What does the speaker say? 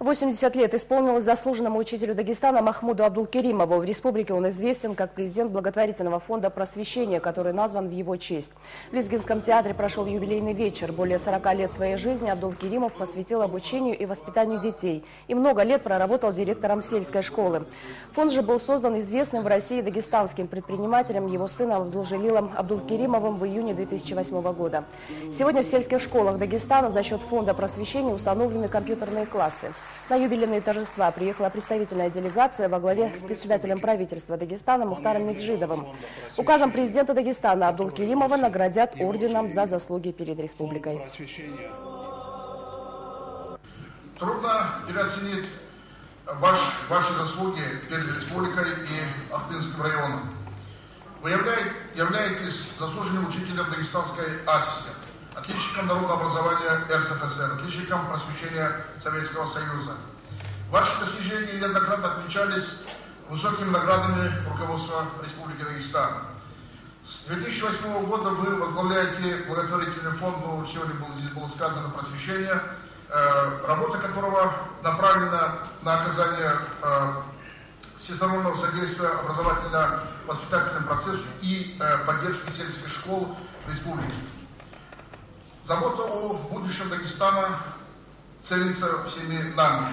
80 лет исполнилось заслуженному учителю Дагестана Махмуду Абдулкеримову. В республике он известен как президент благотворительного фонда просвещения, который назван в его честь. В Лизгинском театре прошел юбилейный вечер. Более 40 лет своей жизни Абдулкеримов посвятил обучению и воспитанию детей. И много лет проработал директором сельской школы. Фонд же был создан известным в России дагестанским предпринимателем, его сыном Абдулжелилом Абдулкеримовым в июне 2008 года. Сегодня в сельских школах Дагестана за счет фонда просвещения установлены компьютерные классы. На юбилейные торжества приехала представительная делегация во главе с председателем правительства Дагестана Мухтаром Меджидовым. Указом президента Дагестана Абдул-Керимова наградят орденом за заслуги перед республикой. Трудно переоценить ваш, ваши заслуги перед республикой и Ахтынским районом. Вы являетесь заслуженным учителем Дагестанской АСИСи отличником народного образования РСФСР, отличником просвещения Советского Союза. Ваши достижения неоднократно отмечались высокими наградами руководства Республики Дагестан. С 2008 года вы возглавляете благотворительный фонд, ну, сегодня было, здесь было сказано, просвещение, э, работа которого направлена на оказание э, всестороннего содействия образовательно-воспитательному процессу и э, поддержки сельских школ республики. Забота о будущем Дагестана ценится всеми нами.